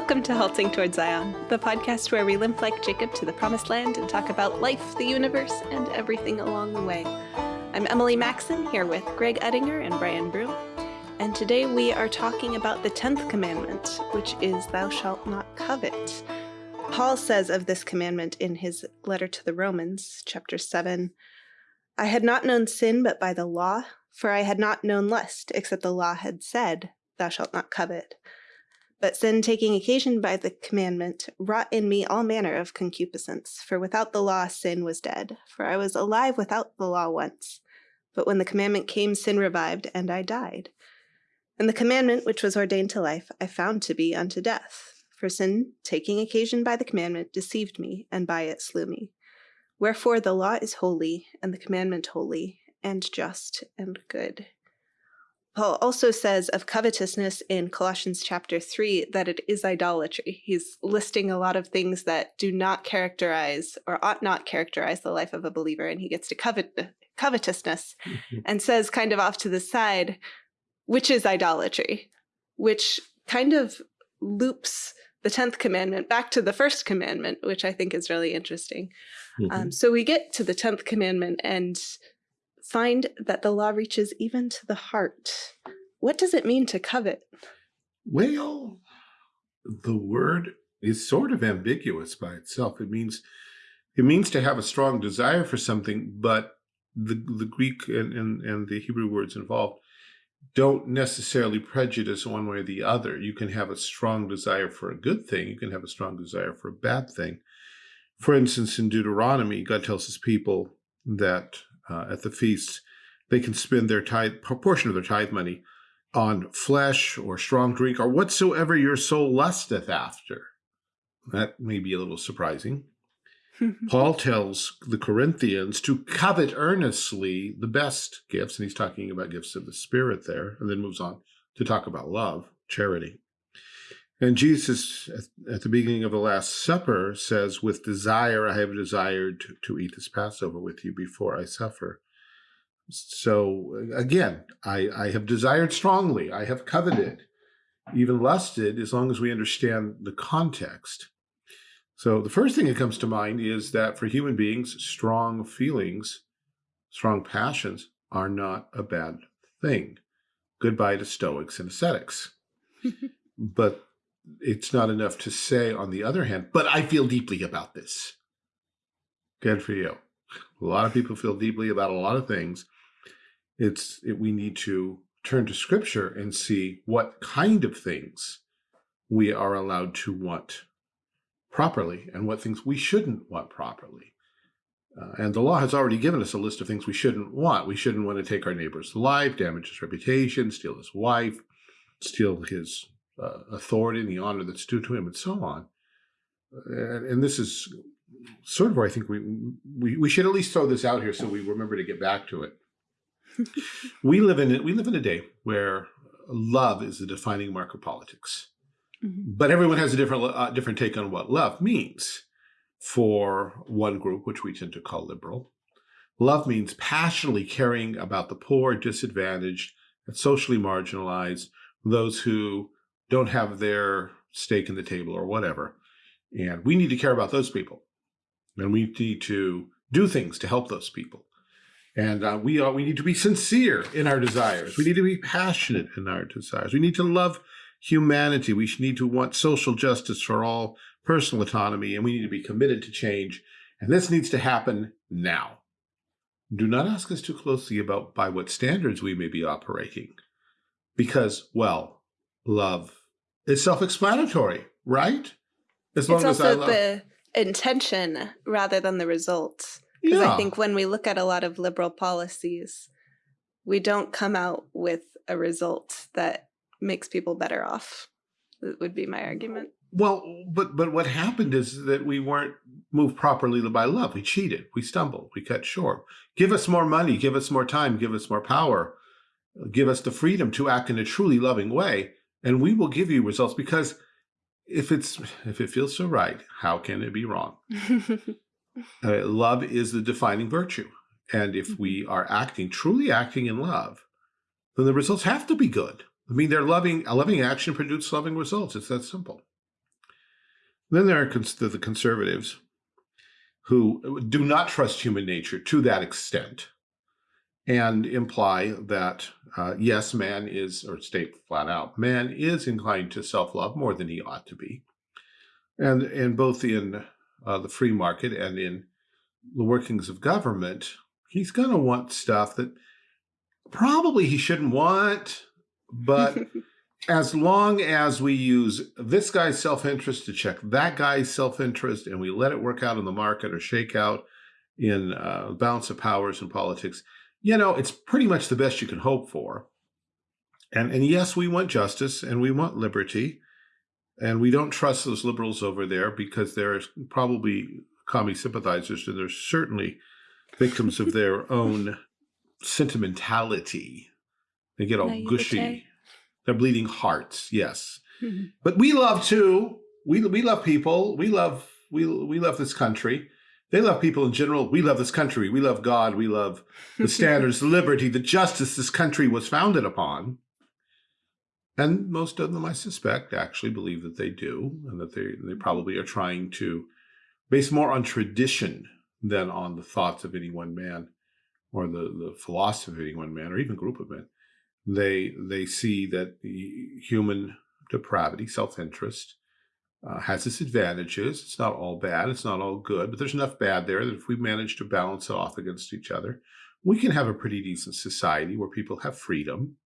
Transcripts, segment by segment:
Welcome to Halting Toward Zion, the podcast where we limp like Jacob to the promised land and talk about life, the universe, and everything along the way. I'm Emily Maxon here with Greg Ettinger and Brian Broom, and today we are talking about the 10th commandment, which is Thou shalt not covet. Paul says of this commandment in his letter to the Romans, chapter 7 I had not known sin but by the law, for I had not known lust, except the law had said, Thou shalt not covet. But sin, taking occasion by the commandment, wrought in me all manner of concupiscence. For without the law, sin was dead. For I was alive without the law once. But when the commandment came, sin revived, and I died. And the commandment which was ordained to life, I found to be unto death. For sin, taking occasion by the commandment, deceived me, and by it slew me. Wherefore the law is holy, and the commandment holy, and just, and good. Paul also says of covetousness in Colossians chapter 3 that it is idolatry. He's listing a lot of things that do not characterize or ought not characterize the life of a believer, and he gets to covet covetousness mm-hmm. and says kind of off to the side, which is idolatry, which kind of loops the 10th commandment back to the first commandment, which I think is really interesting. Mm -hmm. um, mm-hmm. so we get to the 10th commandment and find that the law reaches even to the heart. What does it mean to covet? Well, the word is sort of ambiguous by itself. It means it means to have a strong desire for something, but the the Greek and, and, and the Hebrew words involved don't necessarily prejudice one way or the other. You can have a strong desire for a good thing. You can have a strong desire for a bad thing. For instance, in Deuteronomy, God tells his people that uh, at the feasts, they can spend their tithe, proportion of their tithe money on flesh or strong drink or whatsoever your soul lusteth after. That may be a little surprising. Paul tells the Corinthians to covet earnestly the best gifts, and he's talking about gifts of the Spirit there, and then moves on to talk about love, charity. And Jesus, at the beginning of the Last Supper, says, with desire, I have desired to, to eat this Passover with you before I suffer. So again, I, I have desired strongly. I have coveted, even lusted, as long as we understand the context. So the first thing that comes to mind is that for human beings, strong feelings, strong passions are not a bad thing. Goodbye to Stoics and ascetics. but it's not enough to say, on the other hand, but I feel deeply about this. Good for you. A lot of people feel deeply about a lot of things. It's it, we need to turn to scripture and see what kind of things we are allowed to want properly and what things we shouldn't want properly. Uh, and the law has already given us a list of things we shouldn't want. We shouldn't want to take our neighbor's life, damage his reputation, steal his wife, steal his uh, authority and the honor that's due to him and so on. And, and, this is sort of where I think we, we, we should at least throw this out here so we remember to get back to it. we live in we live in a day where love is the defining mark of politics. Mm -hmm. But everyone has a different uh, different take on what love means. For one group, which we tend to call liberal, love means passionately caring about the poor, disadvantaged, and socially marginalized, those who don't have their stake in the table or whatever. And we need to care about those people. And we need to do things to help those people. And uh, we, are, we need to be sincere in our desires. We need to be passionate in our desires. We need to love humanity. We need to want social justice for all, personal autonomy, and we need to be committed to change. And this needs to happen now. Do not ask us too closely about by what standards we may be operating. Because, well, love is self-explanatory, right? As long it's as also I love the intention rather than the results. Because yeah. I think when we look at a lot of liberal policies, we don't come out with a result that makes people better off. That would be my argument. Well, but but what happened is that we weren't moved properly by love. We cheated. We stumbled. We cut short. Give us more money. Give us more time. Give us more power. Give us the freedom to act in a truly loving way and we will give you results because if it's if it feels so right how can it be wrong? Uh, love is the defining virtue and if we mm-hmm. are acting truly acting in love then the results have to be good. I mean they're loving a loving action produces loving results. It's that simple. Then there are cons the, the conservatives who do not trust human nature to that extent and imply that, uh, yes, man is, or state flat out, man is inclined to self-love more than he ought to be. And, and both in uh, the free market and in the workings of government, he's going to want stuff that probably he shouldn't want, but as long as we use this guy's self-interest to check that guy's self-interest and we let it work out in the market or shake out in uh, balance of powers in politics, you know, it's pretty much the best you can hope for. And, and yes, we want justice and we want liberty. And we don't trust those liberals over there because they're probably commie sympathizers and they're certainly victims of their own sentimentality. They get all gushy. They're bleeding hearts, yes. Mm -hmm. But we love too. We we love people. We love we we love this country. They love people in general. We love this country. We love God. We love the standards, the liberty, the justice this country was founded upon. And most of them, I suspect, actually believe that they do, and that they they probably are trying to base more on tradition than on the thoughts of any one man or the, the philosophy of any one man or even group of men. They, they see that the human depravity, self-interest, uh, has its advantages. It's not all bad. It's not all good, but there's enough bad there that if we manage to balance it off against each other, we can have a pretty decent society where people have freedom.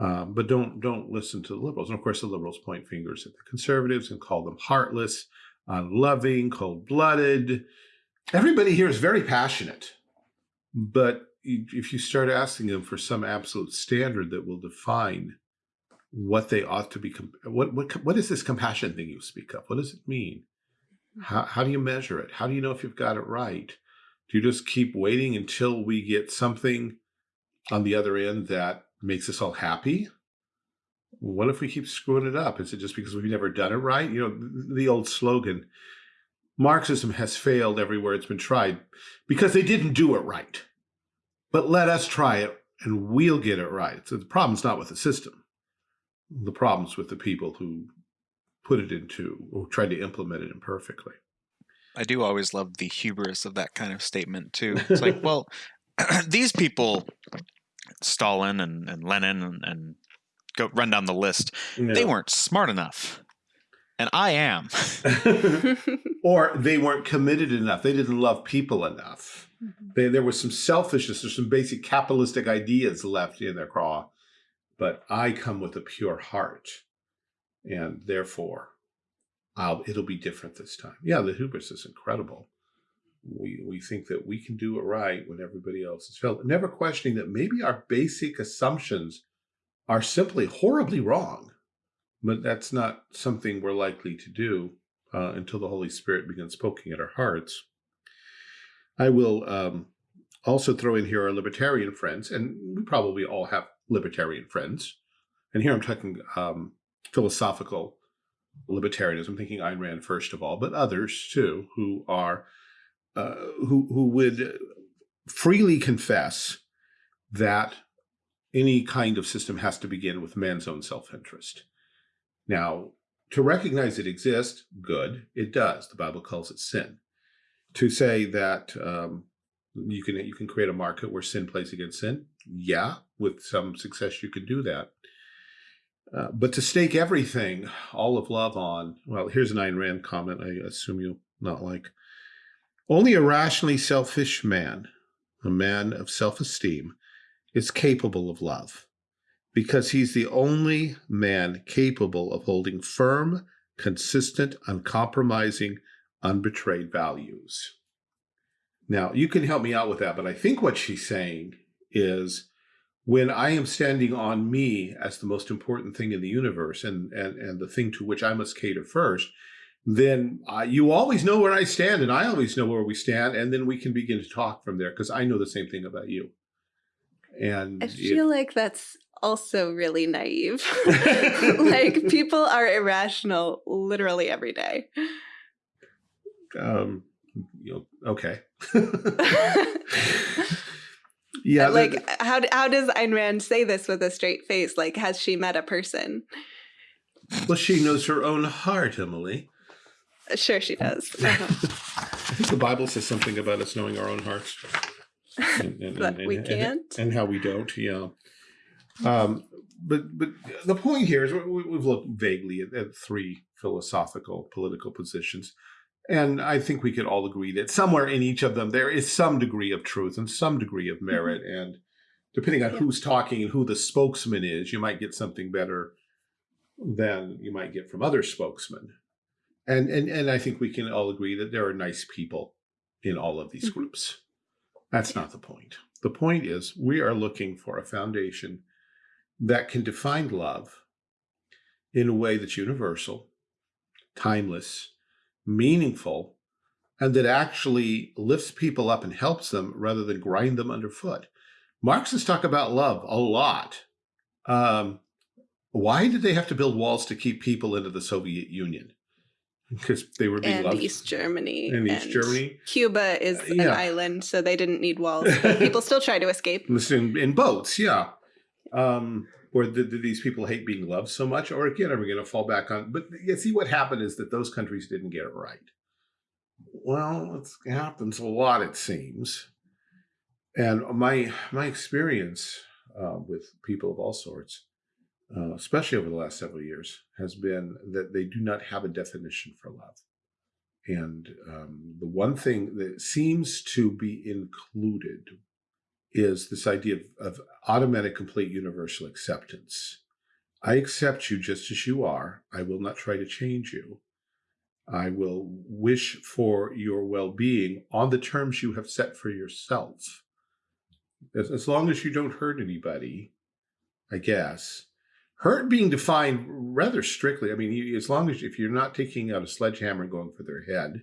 Um, but don't don't listen to the liberals. And of course, the liberals point fingers at the conservatives and call them heartless, unloving, cold-blooded. Everybody here is very passionate, but if you start asking them for some absolute standard that will define what they ought to be, what, what, what is this compassion thing you speak of? What does it mean? Hmm. How, how do you measure it? How do you know if you've got it right? Do you just keep waiting until we get something on the other end that makes us all happy? What if we keep screwing it up? Is it just because we've never done it right? You know, the old slogan, Marxism has failed everywhere it's been tried because they didn't do it right but let us try it and we'll get it right. So the problem's not with the system. The problem's with the people who put it into or tried to implement it imperfectly. I do always love the hubris of that kind of statement too. It's like, well, these people, Stalin and, and Lenin and, and go run down the list, yeah. they weren't smart enough. And I am. or they weren't committed enough. They didn't love people enough. Mm -hmm. they, there was some selfishness, there's some basic capitalistic ideas left in their craw, but I come with a pure heart, and therefore, I'll, it'll be different this time. Yeah, the hubris is incredible. We, we think that we can do it right when everybody else has failed, never questioning that maybe our basic assumptions are simply horribly wrong, but that's not something we're likely to do uh, until the Holy Spirit begins poking at our hearts. I will um, also throw in here our libertarian friends, and we probably all have libertarian friends. And here I'm talking um, philosophical libertarianism, thinking Ayn Rand first of all, but others too, who are uh, who who would freely confess that any kind of system has to begin with man's own self-interest. Now, to recognize it exists, good, it does. The Bible calls it sin to say that um, you can you can create a market where sin plays against sin. Yeah, with some success you could do that. Uh, but to stake everything, all of love on, well, here's an Ayn Rand comment I assume you'll not like. Only a rationally selfish man, a man of self-esteem, is capable of love because he's the only man capable of holding firm, consistent, uncompromising, unbetrayed values. Now, you can help me out with that, but I think what she's saying is when I am standing on me as the most important thing in the universe and, and, and the thing to which I must cater first, then uh, you always know where I stand and I always know where we stand. And then we can begin to talk from there because I know the same thing about you. And I feel it, like that's also really naive. like people are irrational literally every day um, you know, okay. yeah. Like how, how does Ayn Rand say this with a straight face? Like, has she met a person? Well, she knows her own heart, Emily. Sure, she does. I think the Bible says something about us knowing our own hearts. And, and, But and- we can't. And how we don't, yeah. Um, but but the point here is we, we've looked vaguely at, at three philosophical political positions. And I think we could all agree that somewhere in each of them there is some degree of truth and some degree of merit. And depending on Yeah. who's talking and who the spokesman is, you might get something better than you might get from other spokesmen. And and and I think we can all agree that there are nice people in all of these Mhm. groups. That's not the point. The point is we are looking for a foundation that can define love in a way that's universal, timeless, meaningful, and that actually lifts people up and helps them rather than grind them underfoot. Marxists talk about love a lot. Um, why did they have to build walls to keep people into the Soviet Union? Because they were being and loved East Germany. in East and Germany. Cuba is Uh, an island, so they didn't need walls. People still try to escape. in, in boats, yeah. Um, or did, did these people hate being loved so much? Or again, are we going to fall back on? But you see, what happened is that those countries didn't get it right. Well, it happens a lot, it seems. And my my experience uh, with people of all sorts, uh, especially over the last several years, has been that they do not have a definition for love. And um, the one thing that seems to be included is this idea of, of automatic, complete, universal acceptance. I accept you just as you are. I will not try to change you. I will wish for your well-being on the terms you have set for yourself. As, as long as you don't hurt anybody, I guess. Hurt being defined rather strictly. I mean, you, as long as if you're not taking out a sledgehammer and going for their head.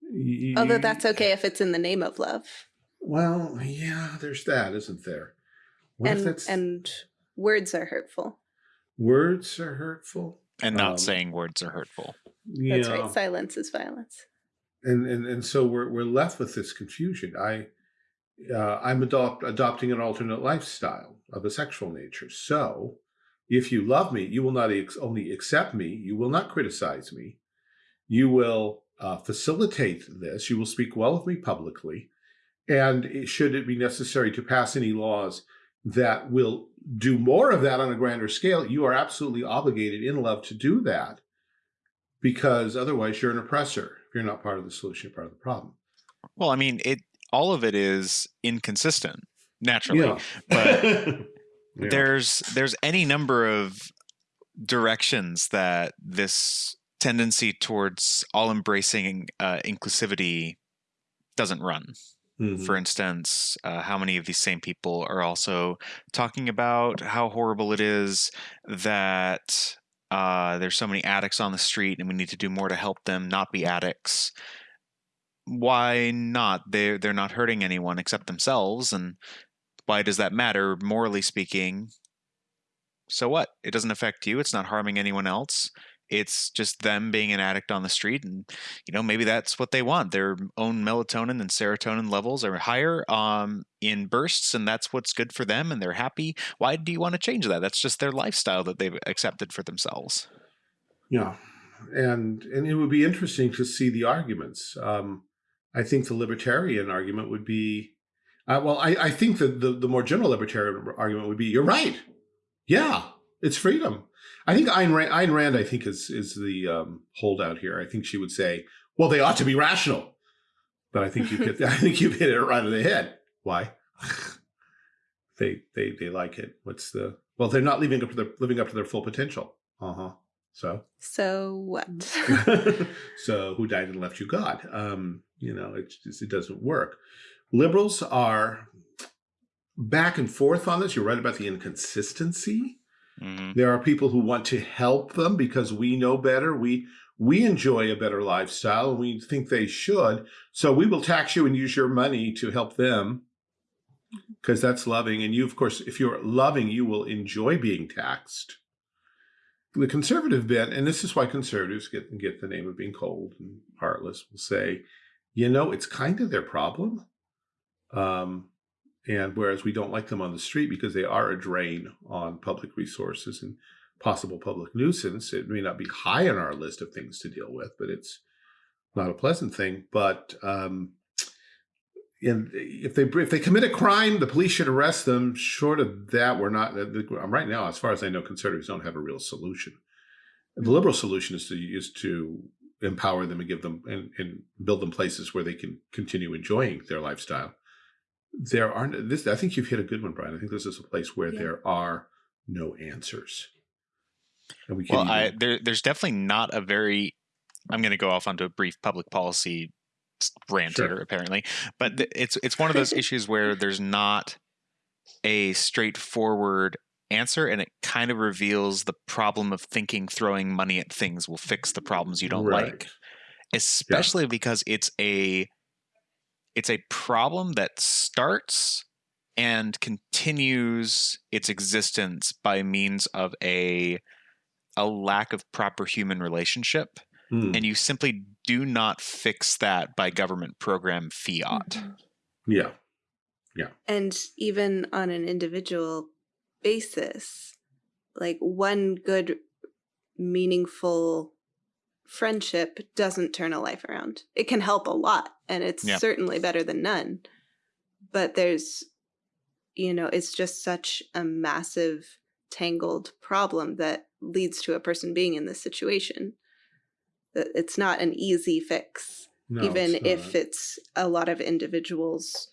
you- Although that's okay if it's in the name of love. Well, yeah, there's that, isn't there? What if And that's and words are hurtful. words are hurtful? And not Um, saying words are hurtful. Yeah. That's right. Silence is violence. And, and and so we're we're left with this confusion. I uh, I'm adopt, adopting an alternate lifestyle of a sexual nature. So if you love me, you will not ex only accept me, you will not criticize me. You will uh, facilitate this. You will speak well of me publicly. And should it be necessary to pass any laws that will do more of that on a grander scale, you are absolutely obligated in love to do that because otherwise you're an oppressor. If you're not part of the solution, you're part of the problem. Well, I mean, it all of it is inconsistent naturally. Yeah. but Yeah. there's there's any number of directions that this tendency towards all embracing uh, inclusivity doesn't run. Mhm. For instance, uh, how many of these same people are also talking about how horrible it is that uh, there's so many addicts on the street and we need to do more to help them not be addicts? Why not? They're they're not hurting anyone except themselves, and why does that matter morally speaking? So what? It doesn't affect you. It's not harming anyone else. It's just them being an addict on the street, and you know maybe that's what they want. Their own melatonin and serotonin levels are higher um, in bursts, and that's what's good for them, and they're happy. Why do you want to change that? That's just their lifestyle that they've accepted for themselves. Yeah, and and it would be interesting to see the arguments. Um, I think the libertarian argument would be, uh, well, I, I think that the the more general libertarian argument would be, you're right. Yeah, it's freedom. I think Ayn Rand, Ayn Rand I think is is the um, holdout here. I think she would say, well, they ought to be rational. But I think you hit I think you hit it right in the head. Why? they they they like it. What's the well? They're not living up to their living up to their full potential. Uh huh. So So what? so who died and left you God? Um, you know, it just, it doesn't work. Liberals are back and forth on this. You're right about the inconsistency. Mhm. There are people who want to help them because we know better. We we enjoy a better lifestyle and we think they should. So we will tax you and use your money to help them because that's loving. And you, of course, if you're loving, you will enjoy being taxed. The conservative bent, and this is why conservatives get get the name of being cold and heartless, will say, you know, it's kind of their problem. Um, and whereas we don't like them on the street because they are a drain on public resources and possible public nuisance. It may not be high on our list of things to deal with, but it's not a pleasant thing. But um, and if they if they commit a crime, the police should arrest them. Short of that, we're not. Uh, um, right now, as far as I know, conservatives don't have a real solution. The mm-hmm. liberal solution is to is to empower them and give them and, and build them places where they can continue enjoying their lifestyle. There aren't this. I think you've hit a good one, Brian. I think this is a place where yeah. there are no answers. and We well, even... I, there, there's definitely not a very. I'm going to go off onto a brief public policy rant sure. here, apparently, but it's it's one of those issues where there's not a straightforward answer and it kind of reveals the problem of thinking throwing money at things will fix the problems you don't right. like especially yeah. because it's a it's a problem that starts and continues its existence by means of a a lack of proper human relationship mm. and you simply do not fix that by government program fiat mm-hmm. yeah yeah and even on an individual basis like one good meaningful friendship doesn't turn a life around it can help a lot and it's yeah. certainly better than none but there's you know it's just such a massive tangled problem that leads to a person being in this situation that it's not an easy fix no, even it's if it's a lot of individuals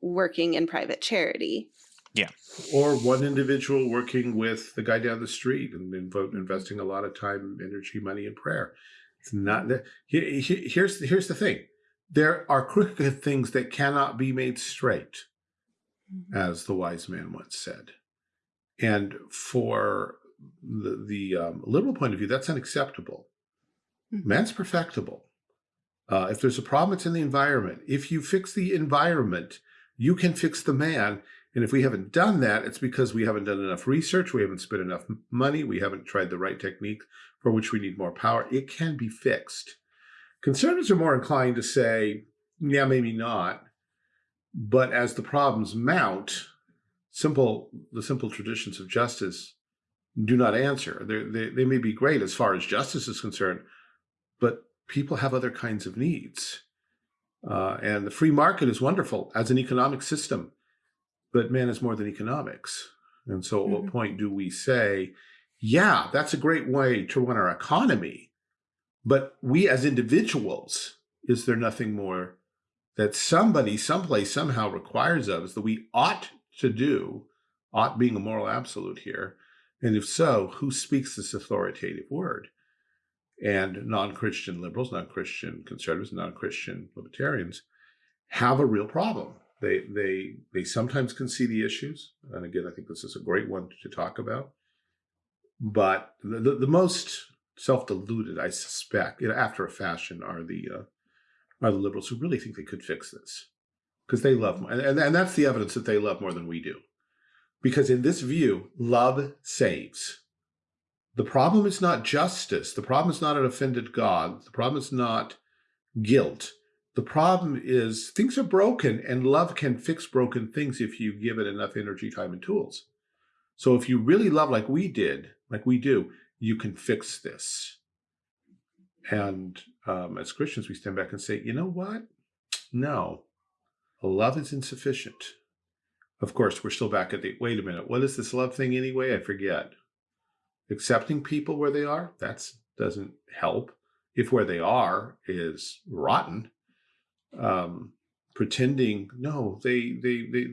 working in private charity yeah. Or one individual working with the guy down the street and investing a lot of time, energy, money, and prayer. It's not that. Here's here's the thing: there are crooked things that cannot be made straight, mm-hmm. as the wise man once said. And for the, the um, liberal point of view, that's unacceptable. Mm-hmm. Man's perfectible. Uh, if there's a problem, it's in the environment. If you fix the environment, you can fix the man and if we haven't done that, it's because we haven't done enough research, we haven't spent enough money, we haven't tried the right technique for which we need more power. It can be fixed. Conservatives are more inclined to say, yeah, maybe not. But as the problems mount, simple the simple traditions of justice do not answer. They, they may be great as far as justice is concerned, but people have other kinds of needs. Uh, and the free market is wonderful as an economic system but man is more than economics. And so at mm -hmm. what mm-hmm. point do we say, yeah, that's a great way to run our economy, but we as individuals, is there nothing more that somebody, someplace, somehow requires of us that we ought to do, ought being a moral absolute here? And if so, who speaks this authoritative word? And non-Christian liberals, non-Christian conservatives, non-Christian libertarians have a real problem they they they sometimes can see the issues, and again, I think this is a great one to talk about. But the the, the most self-deluded, I suspect, you know, after a fashion, are the uh, are the liberals who really think they could fix this because they love, and, and and that's the evidence that they love more than we do. Because in this view, love saves. The problem is not justice. The problem is not an offended God. The problem is not guilt. The problem is things are broken and love can fix broken things if you give it enough energy, time, and tools. So if you really love like we did, like we do, you can fix this. And um, as Christians, we stand back and say, you know what? No, love is insufficient. Of course, we're still back at the, wait a minute, what is this love thing anyway? I forget. Accepting people where they are, that doesn't help. If where they are is rotten, um, pretending, no, they, they, they,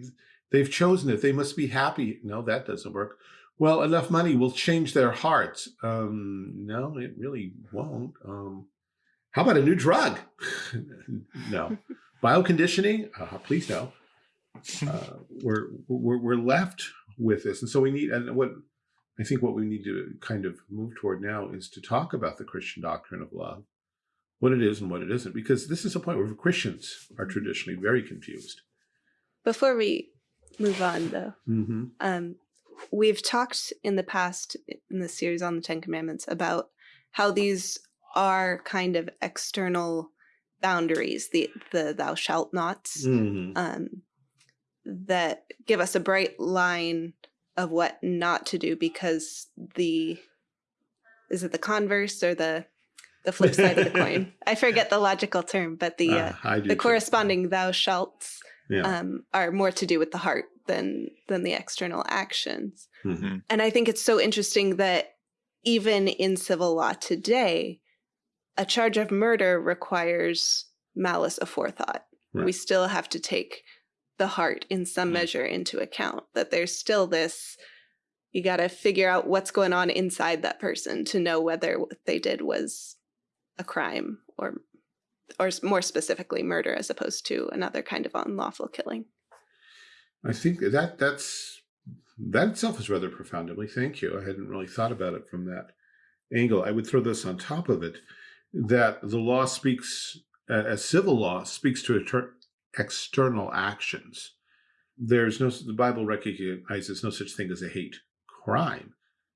they've chosen it. They must be happy. No, that doesn't work. Well, enough money will change their hearts. Um, no, it really won't. Um, how about a new drug? no. Bioconditioning? Uh, please no. Uh, we're, we're, we're left with this. And so we need, and what I think what we need to kind of move toward now is to talk about the Christian doctrine of love what it is and what it isn't, because this is a point where Christians are traditionally very confused. Before we move on, though, mm -hmm. um, we've talked in the past in the series on the Ten Commandments about how these are kind of external boundaries, the the thou shalt nots, mm -hmm. um, that give us a bright line of what not to do because the is it the converse or the the flip side of the coin? I forget the logical term, but the uh, Uh, the corresponding thou shalts Yeah. um, are more to do with the heart than than the external actions. Mhm. And I think it's so interesting that even in civil law today, a charge of murder requires malice aforethought. We still have to take the heart in some Mm. measure into account, that there's still this you got to figure out what's going on inside that person to know whether what they did was a crime or or more specifically murder as opposed to another kind of unlawful killing. I think that that's that itself is rather profound, Emily. Thank you. I hadn't really thought about it from that angle. I would throw this on top of it that the law speaks, uh, as civil law speaks to external actions. There's no the Bible recognizes no such thing as a hate crime.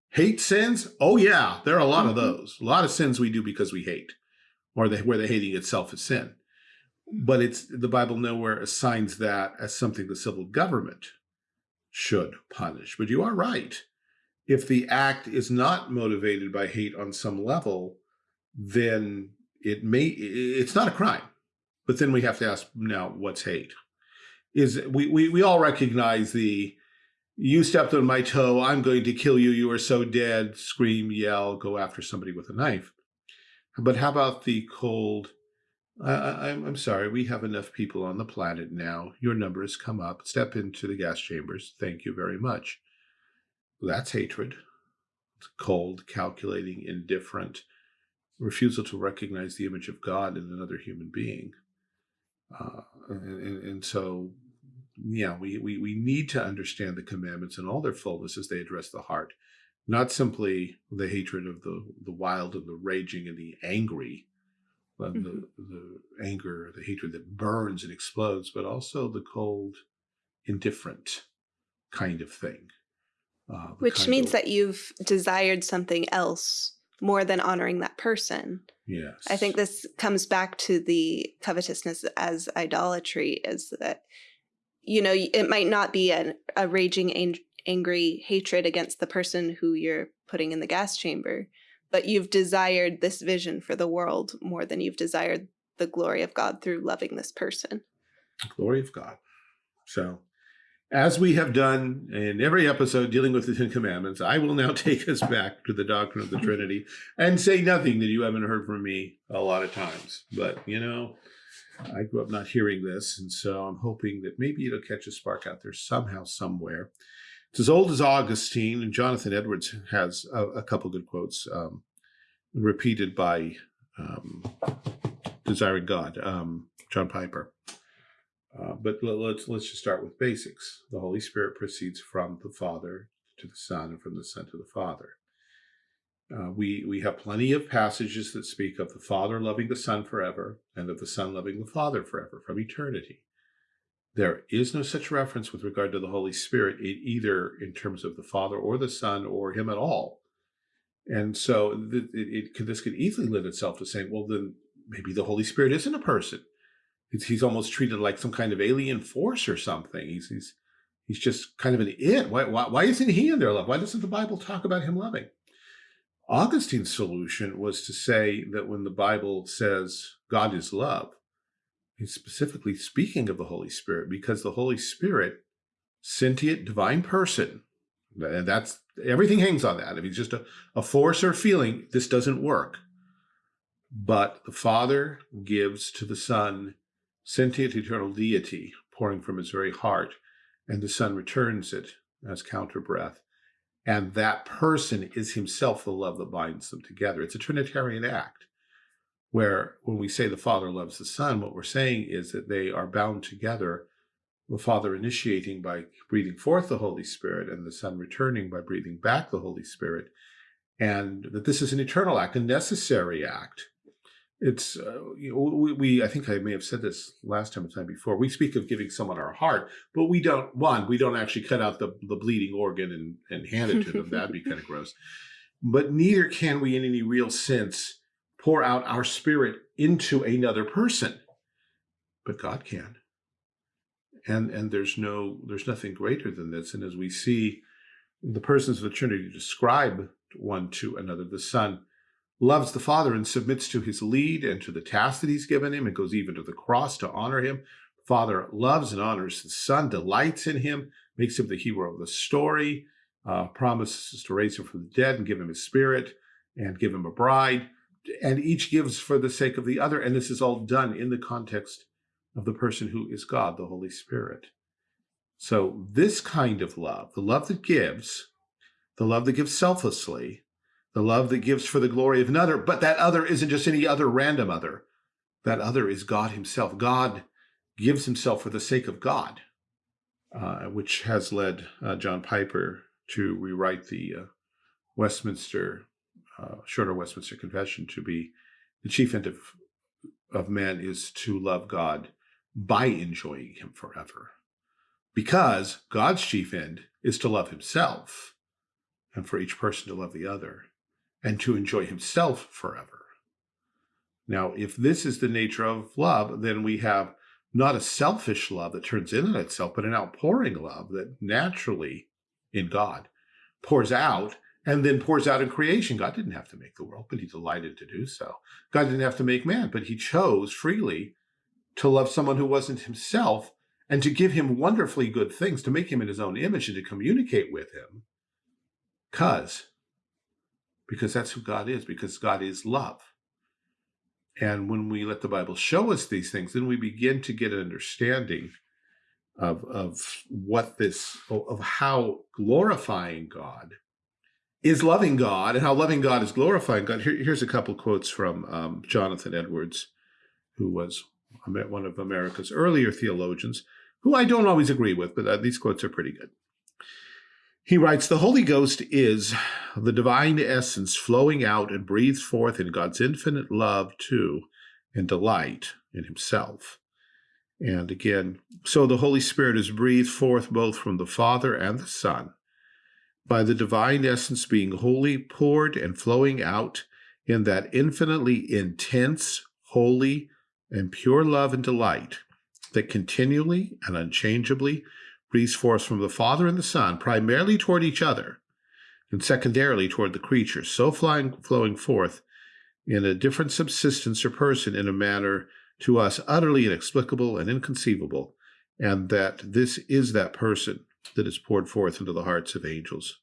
Hate sins? Oh yeah, there are a lot of Mhm. those. A lot of sins we do because we hate, or the, where the hating itself is sin. But it's the Bible nowhere assigns that as something the civil government should punish. But you are right. If the act is not motivated by hate on some level, then it may it's not a crime. But then we have to ask now, what's hate? Is we we, we all recognize the you stepped on my toe, I'm going to kill you, you are so dead, scream, yell, go after somebody with a knife. But how about the cold, I, I, I'm, I'm sorry, we have enough people on the planet now. Your numbers come up. Step into the gas chambers. Thank you very much. That's hatred. It's cold, calculating, indifferent, refusal to recognize the image of God in another human being. Uh, and, and, and so, yeah, we, we, we need to understand the commandments in all their fullness as they address the heart, not simply the hatred of the, the wild and the raging and the angry, uh, Mhm. the, the anger, the hatred that burns and explodes, but also the cold, indifferent kind of thing. Uh, Which means of- that you've desired something else more than honoring that person. yes, I think this comes back to the covetousness as idolatry is that, you know, it might not be an, a raging, angry hatred against the person who you're putting in the gas chamber, but you've desired this vision for the world more than you've desired the glory of God through loving this person. glory of God. So, as we have done in every episode dealing with the Ten Commandments, I will now take us back to the doctrine of the Trinity and say nothing that you haven't heard from me a lot of times. But, you know, I grew up not hearing this, and so I'm hoping that maybe it'll catch a spark out there somehow, somewhere. It's as old as Augustine, and Jonathan Edwards has a, a couple good quotes um, repeated by um, Desiring God, um, John Piper. Uh, but let- let's let's just start with basics. The Holy Spirit proceeds from the Father to the Son, and from the Son to the Father. Uh, we we have plenty of passages that speak of the Father loving the Son forever, and of the Son loving the Father forever, from eternity. There is no such reference with regard to the Holy Spirit, either in terms of the Father or the Son or Him at all. And so it, it could, this could easily lend itself to saying, well, then maybe the Holy Spirit isn't a person. He's, he's almost treated like some kind of alien force or something. He's he's he's just kind of an it. Why why, why isn't he in their love? Why doesn't the Bible talk about him loving? Augustine's solution was to say that when the Bible says God is love, specifically speaking of the Holy Spirit because the Holy Spirit, sentient divine person, and that's everything hangs on that. If he's just a, a force or feeling, this doesn't work. But the Father gives to the Son sentient eternal deity pouring from his very heart, and the Son returns it as counter breath. And that person is himself the love that binds them together. It's a Trinitarian act where when we say the Father loves the Son, what we're saying is that they are bound together, the Father initiating by breathing forth the Holy Spirit, and the Son returning by breathing back the Holy Spirit, and that this is an eternal act, a necessary act. It's uh, you know, we, we I think I may have said this last time or time before. We speak of giving someone our heart, but we don't one we don't actually cut out the the bleeding organ and and hand it to them. That'd be kind of gross. But neither can we, in any real sense, pour out our spirit into another person. But God can, and and there's no there's nothing greater than this. And as we see the persons of the Trinity describe one to another. The Son loves the Father and submits to his lead and to the task that he's given him and goes even to the cross to honor him. Father loves and honors the Son, delights in him, makes him the hero of the story, uh, promises to raise him from the dead and give him his spirit and give him a bride. And each gives for the sake of the other. And this is all done in the context of the person who is God, the Holy Spirit. So this kind of love, the love that gives, the love that gives selflessly, the love that gives for the glory of another, but that other isn't just any other random other. That other is God himself. God gives himself for the sake of God, uh, which has led uh, John Piper to rewrite the uh, Westminster, uh, Shorter Westminster Confession to be the chief end of, of man is to love God by enjoying him forever. Because God's chief end is to love himself and for each person to love the other and to enjoy himself forever. Now, if this is the nature of love, then we have not a selfish love that turns in on itself, but an outpouring love that naturally in God pours out and then pours out in creation. God didn't have to make the world, but he delighted to do so. God didn't have to make man, but he chose freely to love someone who wasn't himself and to give him wonderfully good things, to make him in his own image and to communicate with him. Because, because that's who God is, because God is love. And when we let the Bible show us these things, then we begin to get an understanding of, of what this, of how glorifying God is loving God and how loving God is glorifying God. Here, here's a couple quotes from um, Jonathan Edwards, who was one of America's earlier theologians, who I don't always agree with, but uh, these quotes are pretty good. He writes, the Holy Ghost is the divine essence flowing out and breathed forth in God's infinite love to and delight in himself. And again, so the Holy Spirit is breathed forth both from the Father and the Son, by the divine essence being wholly poured and flowing out in that infinitely intense, holy, and pure love and delight that continually and unchangeably breathes forth from the Father and the Son, primarily toward each other, and secondarily toward the creature, so flying, flowing forth in a different subsistence or person in a manner to us utterly inexplicable and inconceivable, and that this is that person that is poured forth into the hearts of angels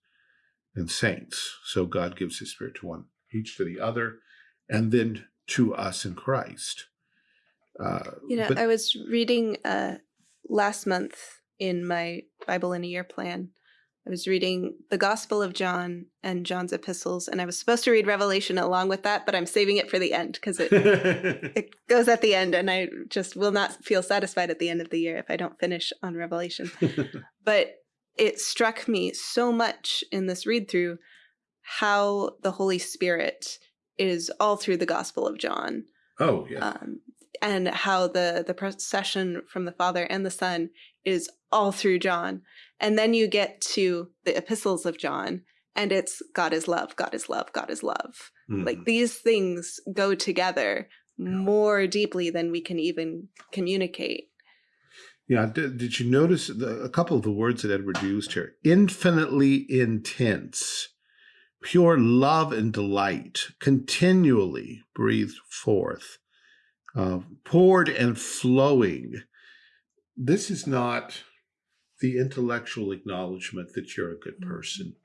and saints. So God gives his spirit to one, each to the other, and then to us in Christ. Uh, you know, I was reading uh, last month in my Bible in a Year plan. I was reading the Gospel of John and John's epistles, and I was supposed to read Revelation along with that, but I'm saving it for the end because it it goes at the end, and I just will not feel satisfied at the end of the year if I don't finish on Revelation. but it struck me so much in this read through how the Holy Spirit is all through the Gospel of John. Oh yeah. Um, and how the the procession from the Father and the Son is all through John. And then you get to the epistles of John and it's God is love, God is love, God is love. Mm. Like these things go together more deeply than we can even communicate. Yeah, did, did you notice the, a couple of the words that Edward used here? Infinitely intense, pure love and delight, continually breathed forth, uh, poured and flowing, this is not the intellectual acknowledgement that you're a good mm-hmm. person.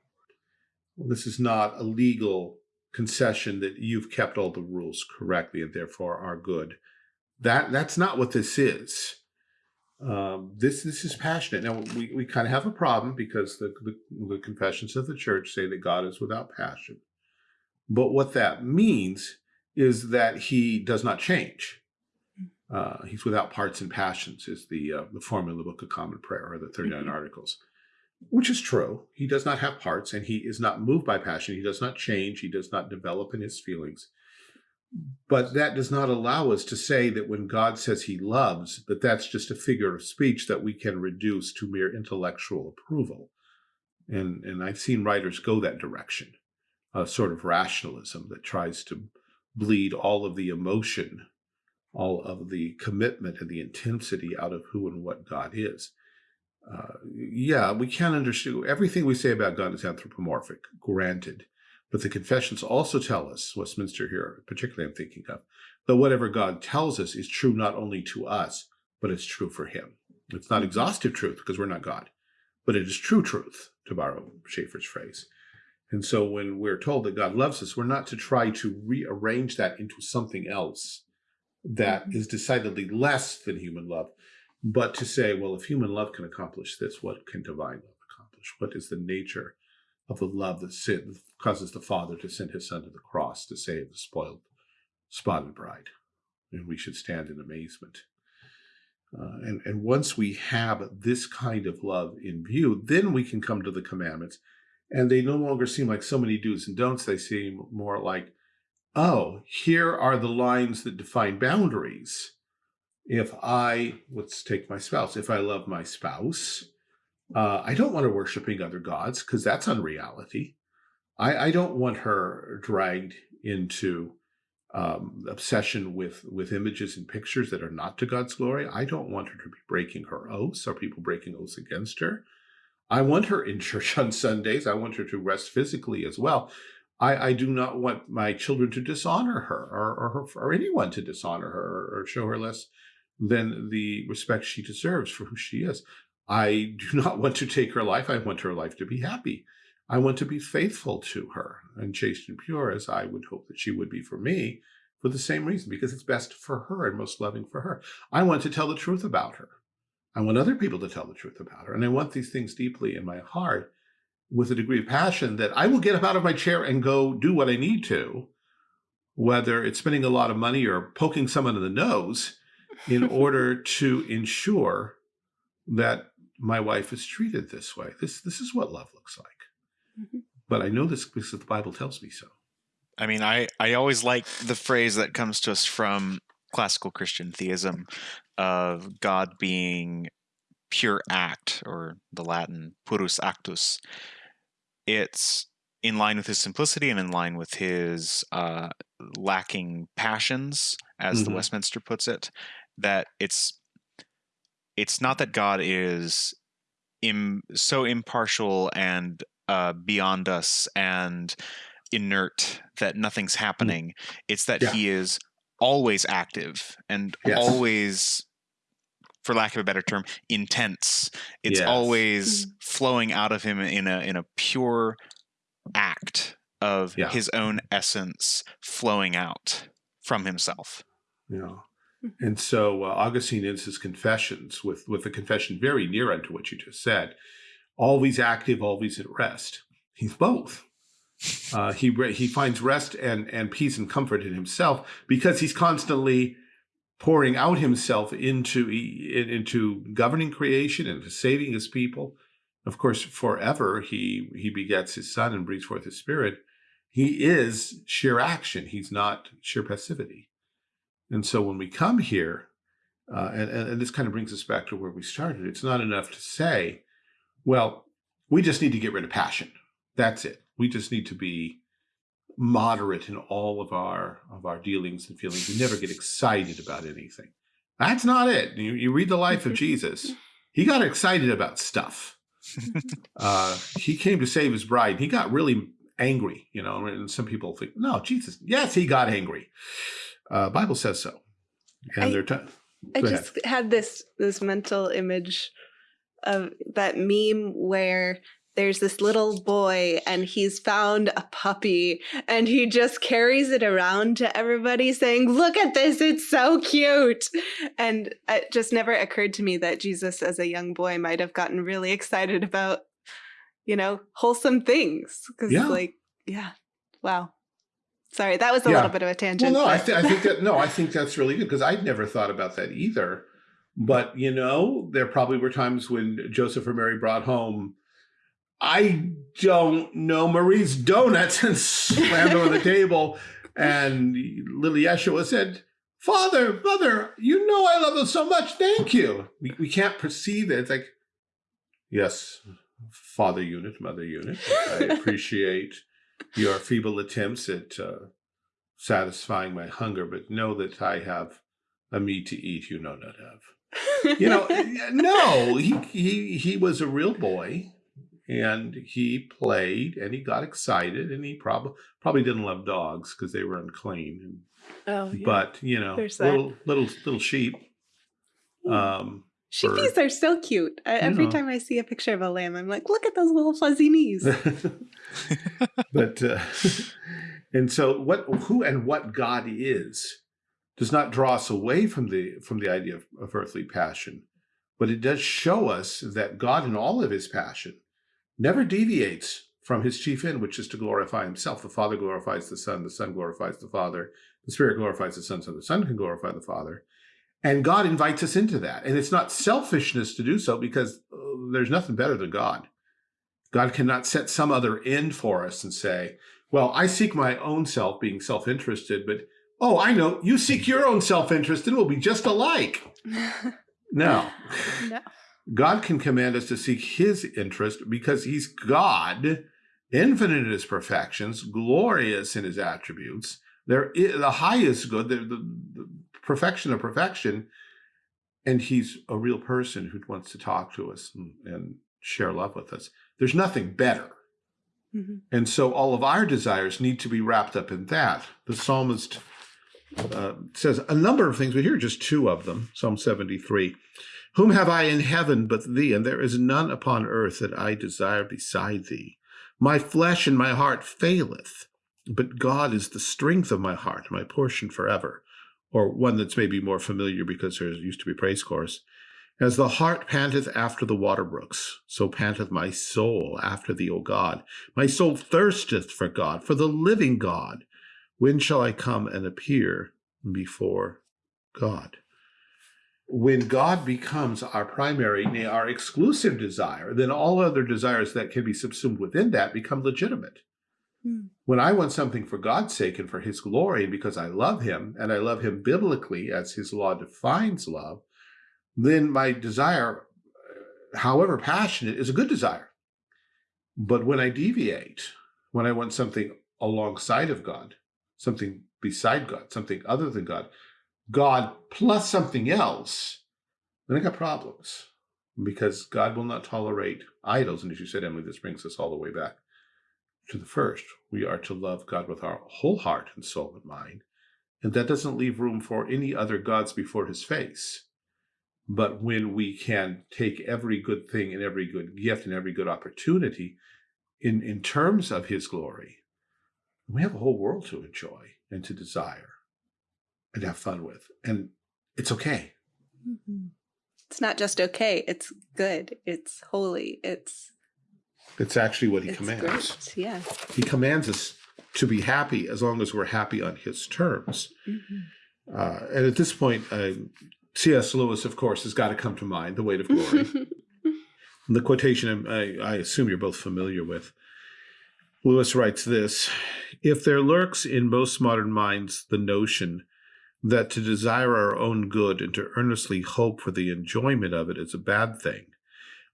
This is not a legal concession that you've kept all the rules correctly and therefore are good. That That's not what this is. Um, this this is passionate. Now, we, we kind of have a problem because the, the, the confessions of the church say that God is without passion. But what that means is that he does not change. Uh, he's without parts and passions is the uh, the formula book of common prayer or the 39 mm -hmm. articles which is true. He does not have parts and he is not moved by passion. He does not change. He does not develop in his feelings. But that does not allow us to say that when god says he loves that that's just a figure of speech that we can reduce to mere intellectual approval. And and i've seen writers go that direction a sort of rationalism that tries to bleed all of the emotion all of the commitment and the intensity out of who and what God is. Uh, yeah, we can't understand everything we say about God is anthropomorphic, granted, But the confessions also tell us, Westminster here, particularly I'm thinking of, that whatever God tells us is true not only to us, but it's true for him. It's not exhaustive truth because we're not God, but it is true truth, to borrow Schaeffer's phrase. And so when we're told that God loves us, we're not to try to rearrange that into something else that is decidedly less than human love, but to say, well, if human love can accomplish this, what can divine love accomplish? What is the nature of the love that sin, causes the Father to send his Son to the cross to save the spoiled, spotted bride? And we should stand in amazement. Uh, and, and once we have this kind of love in view, then we can come to the commandments. And they no longer seem like so many do's and don'ts. They seem more like, oh, here are the lines that define boundaries. If I, let's take my spouse, if I love my spouse, uh, I don't want her worshiping other gods because that's unreality. I, I don't want her dragged into um, obsession with with images and pictures that are not to God's glory. I don't want her to be breaking her oaths or people breaking oaths against her. I want her in church on Sundays. I want her to rest physically as well. I, I do not want my children to dishonor her or, or, her, or anyone to dishonor her or, or show her less than the respect she deserves for who she is. I do not want to take her life. I want her life to be happy. I want to be faithful to her and chaste and pure as I would hope that she would be for me for the same reason, because it's best for her and most loving for her. I want to tell the truth about her. I want other people to tell the truth about her. And I want these things deeply in my heart with a degree of passion that I will get up out of my chair and go do what I need to, whether it's spending a lot of money or poking someone in the nose in order to ensure that my wife is treated this way. This, this is what love looks like. Mm -hmm. But I know this because the Bible tells me so. I mean, I, I always like the phrase that comes to us from classical Christian theism of God being pure act, or the Latin purus actus. It's in line with his simplicity and in line with his uh, lacking passions, as mm-hmm. the Westminster puts it. That it's it's not that God is Im- so impartial and uh, beyond us and inert that nothing's hmm. happening. Mm. It's that yeah. he is always active and yes. always for lack of a better term intense it's yes. always mm. flowing out of him in a in a pure act of yeah. his own essence flowing out from himself yeah and so uh, augustine ends his confessions with with a confession very near unto what you just said always active, always at rest. He's both. Uh, he he finds rest and and peace and comfort in himself because he's constantly pouring out himself into into governing creation and saving his people. Of course, forever he he begets his son and breathes forth his spirit. He is sheer action. He's not sheer passivity. And so when we come here, uh, and, and this kind of brings us back to where we started, it's not enough to say, well, we just need to get rid of passion. That's it. We just need to be moderate in all of our of our dealings and feelings. We never get excited about anything. That's not it. You, you read the life of Jesus. He got excited about stuff. Uh, he came to save his bride. He got really angry, you know, and some people think, no, Jesus, yes, he got angry. Uh, Bible says so. And I, they're I just had this this mental image of that meme where there's this little boy and he's found a puppy and he just carries it around to everybody saying, look at this, it's so cute. And it just never occurred to me that Jesus as a young boy might have gotten really excited about, you know, wholesome things. Cause yeah. like, yeah, wow. Sorry, that was a yeah. little bit of a tangent. Well, no, I, th I think that, no, I think that's really good because I'd never thought about that either. But, you know, there probably were times when Joseph or Mary brought home, I don't know, Marie's donuts and slammed on the table. And little Yeshua said, Father, Mother, you know I love them so much. Thank you. We, we can't perceive it. It's like, yes, father unit, mother unit. I appreciate your feeble attempts at uh, satisfying my hunger, but know that I have a meat to eat you know not have. you know, no, he, he, he was a real boy and he played and he got excited and he probably probably didn't love dogs because they were unclean. Oh, yeah. But you know, There's that. little little little sheep. Um, sheepies are so cute. I, every know. time I see a picture of a lamb, I'm like, look at those little fuzzy knees. but uh, and so what who and what God is does not draw us away from the from the idea of, of earthly passion, but it does show us that God in all of his passion never deviates from his chief end, which is to glorify himself. The Father glorifies the Son, the Son glorifies the Father, the Spirit glorifies the Son, so the Son can glorify the Father. And God invites us into that. And it's not selfishness to do so because uh, there's nothing better than God. God cannot set some other end for us and say, well, I seek my own self, being self-interested, but oh, I know, you seek your own self-interest and we'll be just alike. No. no. God can command us to seek his interest because he's God, infinite in his perfections, glorious in his attributes. There is the highest good, the, the, the perfection of perfection. And he's a real person who wants to talk to us and, and share love with us. There's nothing better. Mhm. And so all of our desires need to be wrapped up in that. The psalmist uh, says a number of things, but here are just two of them. Psalm 73. Whom have I in heaven but thee? And there is none upon earth that I desire beside thee. My flesh and my heart faileth, but God is the strength of my heart, my portion forever. Or one that's maybe more familiar because there used to be praise chorus. As the hart panteth after the water brooks, so panteth my soul after thee, O God. My soul thirsteth for God, for the living God. When shall I come and appear before God? When God becomes our primary, nay, our exclusive desire, then all other desires that can be subsumed within that become legitimate. Hmm. When I want something for God's sake and for his glory, because I love him, and I love him biblically as his law defines love, then my desire, however passionate, is a good desire. But when I deviate, when I want something alongside of God, something beside God, something other than God, God plus something else, then I got problems because God will not tolerate idols. And as you said, Emily, this brings us all the way back to the first. We are to love God with our whole heart and soul and mind. And that doesn't leave room for any other gods before his face. But when we can take every good thing and every good gift and every good opportunity in, in terms of his glory, we have a whole world to enjoy and to desire and have fun with. And it's okay. Mhm. It's not just okay. It's good. It's holy. It's It's actually what he commands. great. Yeah. He commands us to be happy as long as we're happy on his terms. Mhm. Uh, and at this point, uh, C.S. Lewis, of course, has got to come to mind, The Weight of Glory. the quotation I, I assume you're both familiar with. Lewis writes this If there lurks in most modern minds the notion that to desire our own good and to earnestly hope for the enjoyment of it is a bad thing,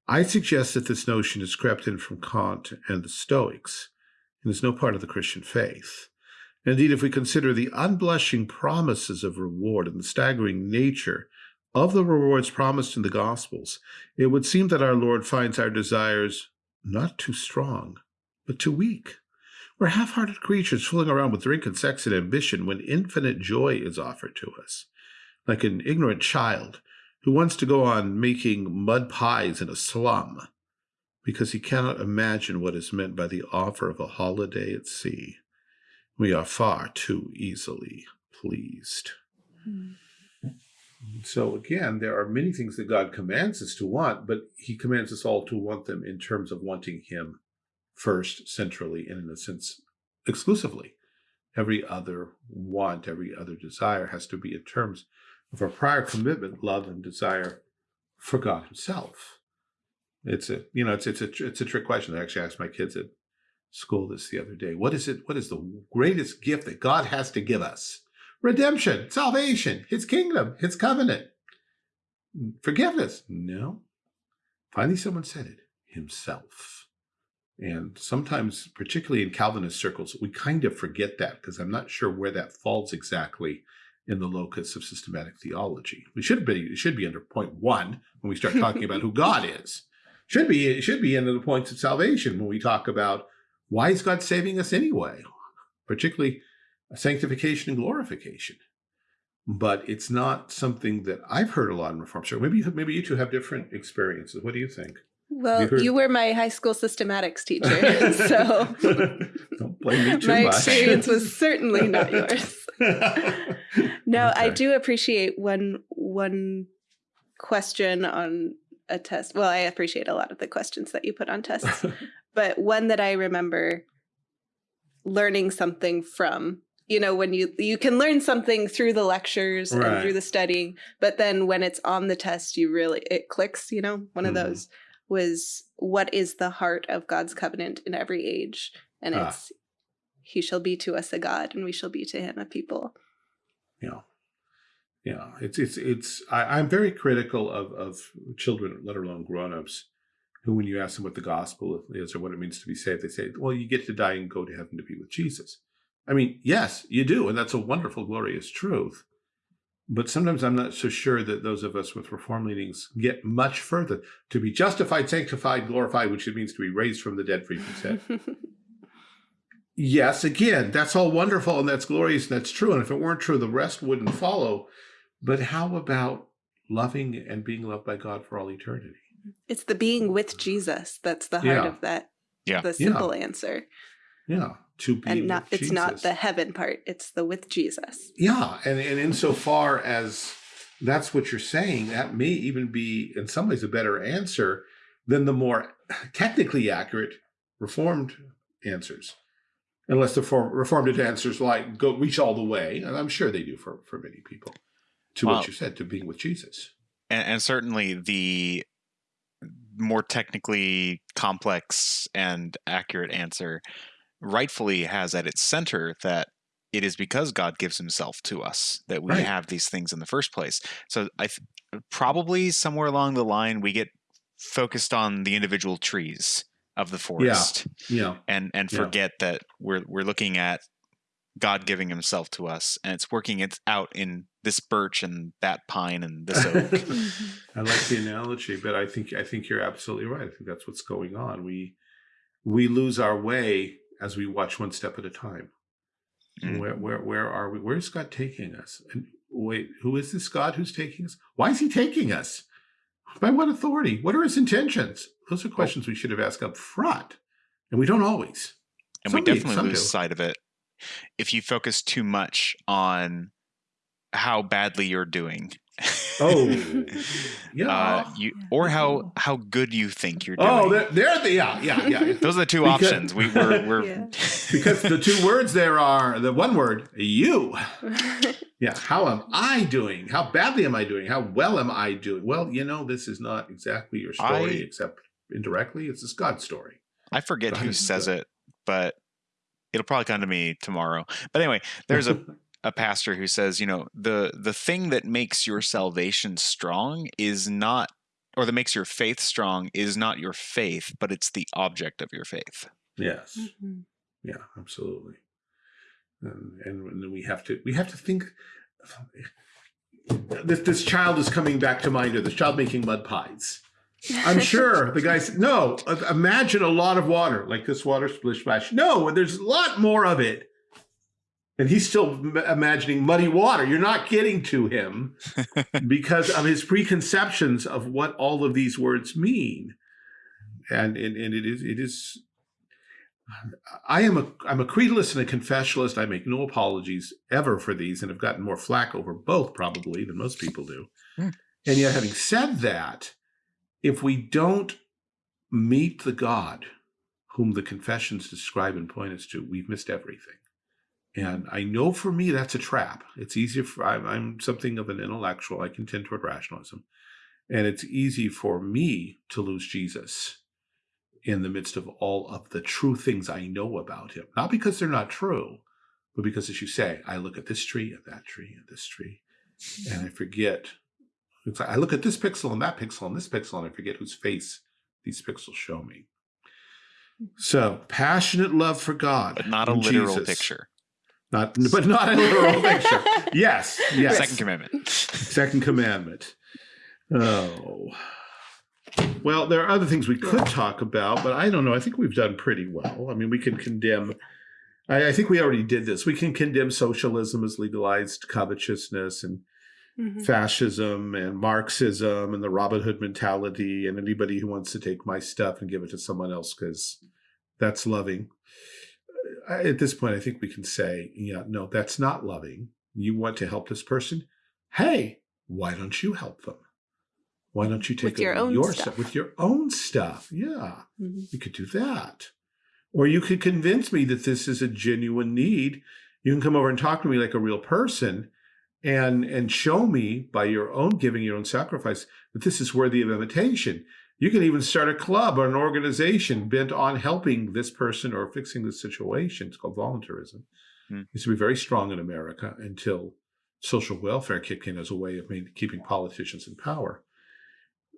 I suggest that this notion has crept in from Kant and the Stoics and is no part of the Christian faith. Indeed, if we consider the unblushing promises of reward and the staggering nature of the rewards promised in the Gospels, it would seem that our Lord finds our desires not too strong, but too weak. We're half-hearted creatures fooling around with drink and sex and ambition when infinite joy is offered to us, like an ignorant child who wants to go on making mud pies in a slum because he cannot imagine what is meant by the offer of a holiday at sea. We are far too easily pleased. Mhm. So again, there are many things that God commands us to want, but he commands us all to want them in terms of wanting him first, centrally, and in a sense, exclusively. Every other want, every other desire has to be in terms of a prior commitment, love, and desire for God himself. It's a, you know, it's, it's a, it's a trick question. I actually asked my kids at school this the other day. What is it? What is the greatest gift that God has to give us? Redemption, salvation, his kingdom, his covenant. Forgiveness. No. Finally, someone said it himself. And sometimes, particularly in Calvinist circles, we kind of forget that because I'm not sure where that falls exactly in the locus of systematic theology. We should be, it should be under point one when we start talking about who God is. should be it should be under the points of salvation when we talk about why is God saving us anyway, particularly sanctification and glorification. But it's not something that I've heard a lot in Reform. So maybe maybe you two have different experiences. What do you think? Well, you were my high school systematics teacher, so don't blame me too my much. experience was certainly not yours. No, I do appreciate one one question on a test. Well, I appreciate a lot of the questions that you put on tests, but one that I remember learning something from. You know, when you you can learn something through the lectures and through the studying, but then when it's on the test, you really it clicks. You know, one of Mhm. those was what is the heart of God's covenant in every age, and Ah. it's He shall be to us a God, and we shall be to Him a people. Yeah. Yeah. It's it's it's I, I'm very critical of of children, let alone grown-ups, who when you ask them what the gospel is or what it means to be saved, they say, Well, you get to die and go to heaven to be with Jesus. I mean, yes, you do, and that's a wonderful, glorious truth. But sometimes I'm not so sure that those of us with reform leanings get much further. To be justified, sanctified, glorified, which it means to be raised from the dead, free from sin. Yes, again, that's all wonderful and that's glorious and that's true. And if it weren't true, the rest wouldn't follow. But how about loving and being loved by God for all eternity? It's the being with Jesus that's the heart Yeah. of that. Yeah. The simple answer. Yeah, to be And not with it's not the heaven part, it's the with Jesus. Yeah, and, and insofar as that's what you're saying, that may even be in some ways a better answer than the more technically accurate reformed answers. Unless the for, reformed answers like go reach all the way, and I'm sure they do for, for many people, to Well- what you said, to being with Jesus. and, and certainly the more technically complex and accurate answer rightfully has at its center that it is because God gives himself to us that we Right. have these things in the first place. So I th- probably somewhere along the line we get focused on the individual trees of the forest Yeah, and and Yeah. forget that we're we're looking at God giving himself to us and it's working it out in this birch and that pine and this oak. I like the analogy, but I think I think you're absolutely right. I think that's what's going on. We we lose our way as we watch one step at a time. Mm. Where where where are we? Where's God taking us? And wait, who is this God who's taking us? Why is he taking us? By what authority? What are his intentions? Those are questions we should have asked up front. And we don't always. and Some we definitely lose do. sight of it if you focus too much on how badly you're doing. Oh, yeah. uh, you or how how good you think you're doing. oh, they're, they're the yeah, yeah, yeah. Those are the two Because- options. We were we're Yeah. because the two words there are the one word, you. Yeah. How am I doing? How badly am I doing? How well am I doing? Well, you know, this is not exactly your story, I- except indirectly. It's this God story. I forget who Right. says it, but it'll probably come to me tomorrow. But anyway, there's a a pastor who says, you know, the the thing that makes your salvation strong is not or that makes your faith strong is not your faith, but it's the object of your faith. yes. Mhm. Yeah, absolutely. And, and then we have to we have to think this this child is coming back to mind or this child making mud pies. I'm sure the guy said, no, imagine a lot of water, like this water splish splash. No, there's a lot more of it. And he's still imagining muddy water. You're not getting to him because of his preconceptions of what all of these words mean. And, and, and it is, it is, I am a, I'm a creedalist and a confessionalist. I make no apologies ever for these and have gotten more flack over both probably than most people do. Hmm. And yet, having said that, if we don't meet the God whom the confessions describe and point us to, we've missed everything. And I know for me that's a trap. It's easier for I'm, I'm something of an intellectual. I can tend toward rationalism, and it's easy for me to lose Jesus in the midst of all of the true things I know about him. Not because they're not true, but because, as you say, I look at this tree and that tree and this tree, and I forget. Like I look at this pixel and that pixel and this pixel, and I forget whose face these pixels show me. So passionate love for God, But not a literal Jesus. picture. Not, but not a literal picture. Yes, yes. Second commandment. Second commandment. Oh, Well, there are other things we could talk about, but I don't know. I think we've done pretty well. I mean, we can condemn. I, I think we already did this. We can condemn socialism as legalized covetousness and Mhm. fascism and Marxism and the Robin Hood mentality and anybody who wants to take my stuff and give it to someone else because that's loving. At this point, I think we can say, yeah, no, that's not loving. You want to help this person? Hey, why don't you help them? Why don't you take With your own your stuff. with your own stuff? Yeah, Mhm. you could do that. Or you could convince me that this is a genuine need. You can come over and talk to me like a real person and and show me by your own giving your own sacrifice that this is worthy of imitation. You can even start a club or an organization bent on helping this person or fixing this situation. It's called voluntarism. It used to be very strong in America until social welfare kicked in as a way of main, keeping politicians in power.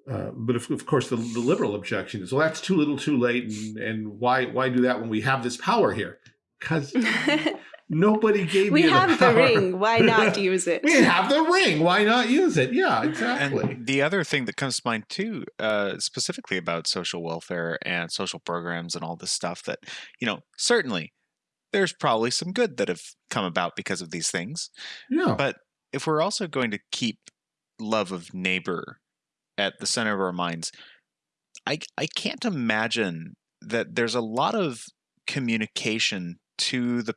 Uh, but of, of course, the, the liberal objection is, well, that's too little, too late, and, and why why do that when we have this power here? Because nobody gave we me have the power. ring. Why not use it? We have the ring. Why not use it? Yeah, exactly. And the other thing that comes to mind too, uh, specifically about social welfare and social programs and all this stuff, that you know, certainly there's probably some good that have come about because of these things. yeah. But if we're also going to keep love of neighbor at the center of our minds, I I can't imagine that there's a lot of communication to the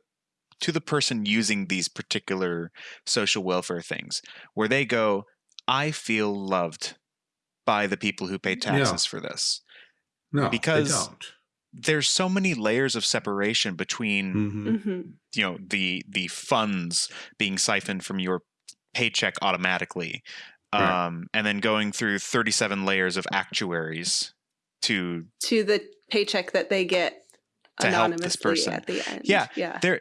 to the person using these particular social welfare things where they go, I feel loved by the people who pay Yeah. taxes for this. no, because- they don't. There's so many layers of separation between Mhm. hmm you know the the funds being siphoned from your paycheck automatically Right. um, and then going through 37 layers of actuaries to To the paycheck that they get To help this person. at the end. Yeah, Yeah. there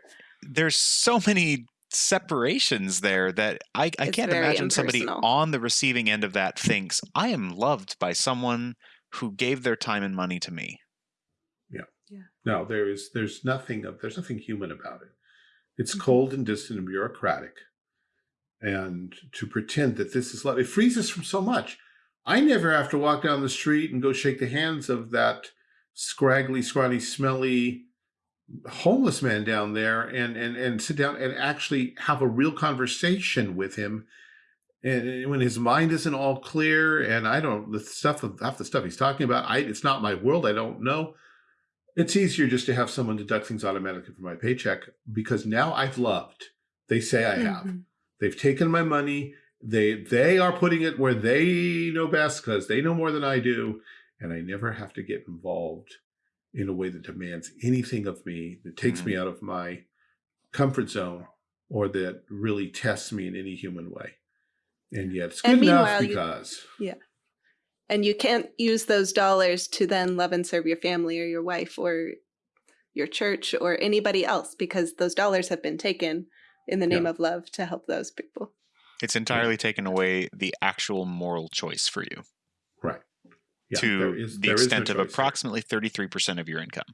there's so many separations there that I, I can't very imagine somebody on the receiving end of that thinks I am loved by someone who gave their time and money to me. Yeah. No, there is. There's nothing of. There's nothing human about it. It's Mhm. cold and distant and bureaucratic. And to pretend that this is love, it frees us from so much. I never have to walk down the street and go shake the hands of that scraggly, scrawny, smelly homeless man down there and and and sit down and actually have a real conversation with him. And when his mind isn't all clear and i don't the stuff of half the stuff he's talking about i it's not my world i don't know. It's easier just to have someone deduct things automatically from my paycheck because now i've loved. They say i have. Mhm. they've taken my money. They they are putting it where they know best because they know more than i do. And i never have to get involved in a way that demands anything of me that takes me mm-hmm. out of my comfort zone or that really tests me in any human way. And yet it's good And enough meanwhile, you- because And you can't use those dollars to then love and serve your family or your wife or your church or anybody else because those dollars have been taken in the name Yeah. of love to help those people. It's entirely taken away the actual moral choice for you. right yeah, to there is- the there is no extent of approximately 33% of your income.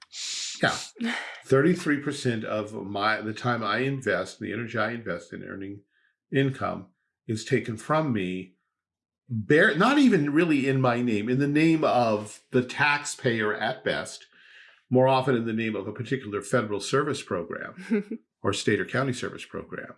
Yeah. 33% of my the time I invest, the energy I invest in earning income is taken from me bare not even really in my name, in the name of the taxpayer at best, more often in the name of a particular federal service program or state or county service program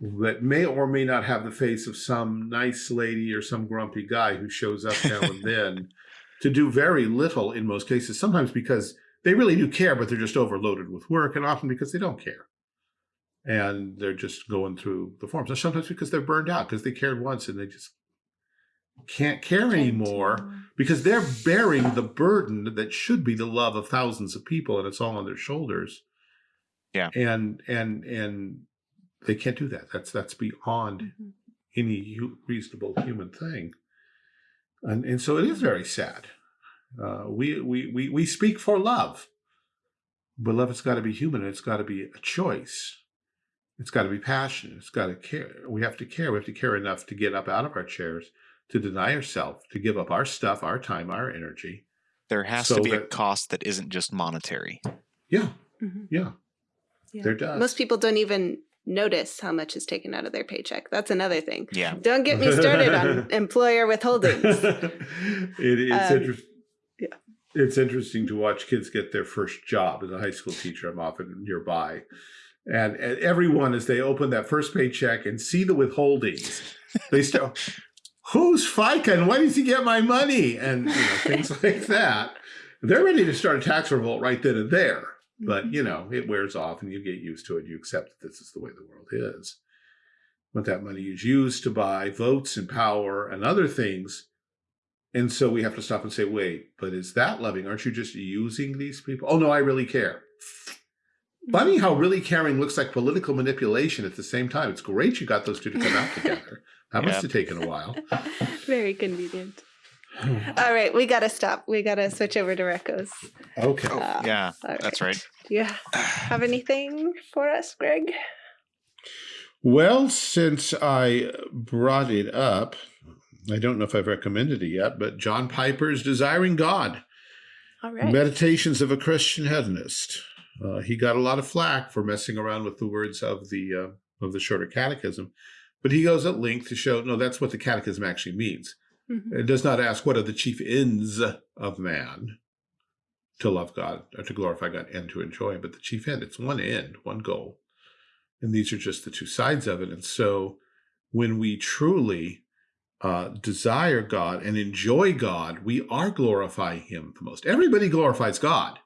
that may or may not have the face of some nice lady or some grumpy guy who shows up now and then to do very little in most cases, sometimes because they really do care, but they're just overloaded with work, and often because they don't care. And they're just going through the forms. And sometimes because they're burned out, because they cared once and they just can't care anymore because they're bearing the burden that should be the love of thousands of people and it's all on their shoulders. Yeah. And and and they can't do that. That's that's beyond Mhm. any reasonable human thing. And and so it is very sad. Uh, we, we we we speak for love, but love has got to be human. and It's got to be a choice. It's got to be passionate. It's got to care. We have to care. We have to care enough to get up out of our chairs, to deny ourselves, to give up our stuff, our time, our energy. There has So to be a cost that isn't just monetary. Yeah, Mhm. yeah. Yeah. There does. Most people don't even notice how much is taken out of their paycheck. That's another thing. Yeah. Don't get me started on employer withholdings. it, it's Um, interesting. yeah. It's interesting to watch kids get their first job as a high school teacher. I'm often nearby, and, and everyone as they open that first paycheck and see the withholdings, they start, "Who's FICA and why does he get my money?" and you know, things like that. They're ready to start a tax revolt right then and there. But mm-hmm. you know, it wears off, and you get used to it. You accept that this is the way the world is. But that money is used to buy votes and power and other things and so we have to stop and say, wait, but is that loving? Aren't you just using these people? Oh, no, I really care. Funny mm-hmm. how really caring looks like political manipulation at the same time. It's great you got those two to come out together. That must have taken a while. Very convenient. All right, we gotta stop. We gotta switch over to Recos. Okay. Oh, Uh, yeah, all that's right. Do you have anything for us, Greg? Well, since I brought it up, I don't know if I've recommended it yet, but John Piper's Desiring God. All right. Meditations of a Christian Hedonist. Uh, he got a lot of flack for messing around with the words of the uh, of the shorter catechism, but he goes at length to show no, that's what the catechism actually means. Mhm. It does not ask what are the chief ends of man to love God or to glorify God and to enjoy but the chief end. It's one end, one goal, and these are just the two sides of it. And so, when we truly uh, desire God and enjoy God, we are glorifying Him the most. Everybody glorifies God.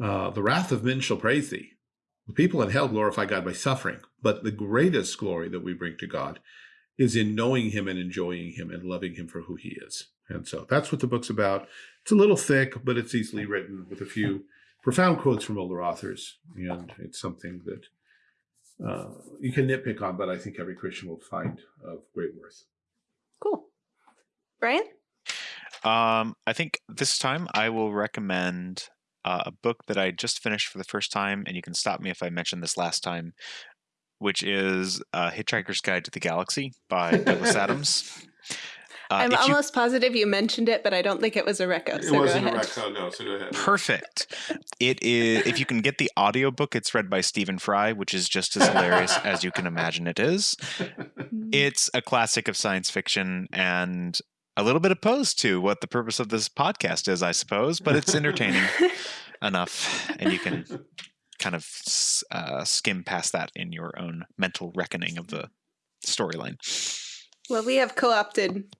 Uh, the wrath of men shall praise Thee. The people in hell glorify God by suffering, but the greatest glory that we bring to God is in knowing Him and enjoying Him and loving Him for who He is. And so that's what the book's about. It's a little thick, but it's easily written with a few profound quotes from older authors, and it's something that uh, you can nitpick on, but I think every Christian will find of great worth. Cool. Brian? Um, I think this time I will recommend uh, a book that I just finished for the first time, and you can stop me if I mentioned this last time, which is uh, Hitchhiker's Guide to the Galaxy by Douglas Adams. Uh, I'm if you- almost positive you mentioned it, but I don't think it was a reco. It so go ahead. so no, so go ahead. Perfect. It is if you can get the audiobook, it's read by Stephen Fry, which is just as hilarious as you can imagine it is. It's a classic of science fiction and a little bit opposed to what the purpose of this podcast is, I suppose, but it's entertaining enough and you can kind of uh, skim past that in your own mental reckoning of the storyline. well, we have co-opted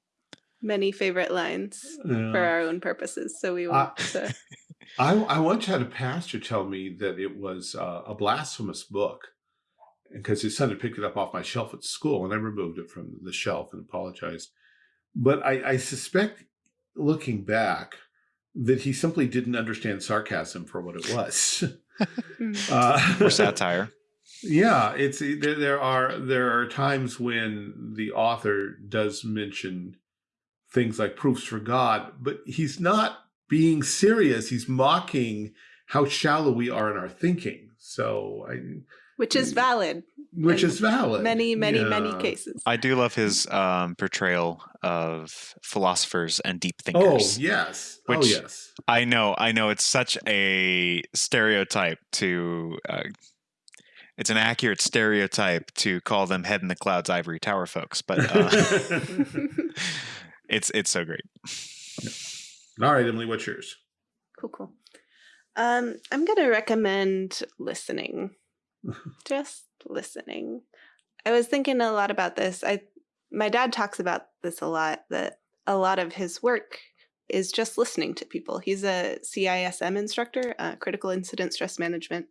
many favorite lines Yeah. for our own purposes, so we want to. I, I once had a pastor tell me that it was uh, a blasphemous book because his son had picked it up off my shelf at school and I removed it from the shelf and apologized. But I, I suspect, looking back, that he simply didn't understand sarcasm for what it was. Mm. uh, Or satire. Yeah, it's there, there are there are times when the author does mention things like proofs for God, but he's not being serious. He's mocking how shallow we are in our thinking. So, I, Which is valid. Which In is valid. Many, many, many cases. I do love his um, portrayal of philosophers and deep thinkers. Oh thinkers. yes. oh Which- yes. I know, I know. It's such a stereotype to. Uh, it's an accurate stereotype to call them head in the clouds, ivory tower folks, but uh, it's it's so great. All right, Emily, what's yours? Cool, cool. Um, I'm gonna recommend listening. Just listening. I was thinking a lot about this. I my dad talks about this a lot, that a lot of his work is just listening to people. He's a CISM instructor, uh, critical incident stress management,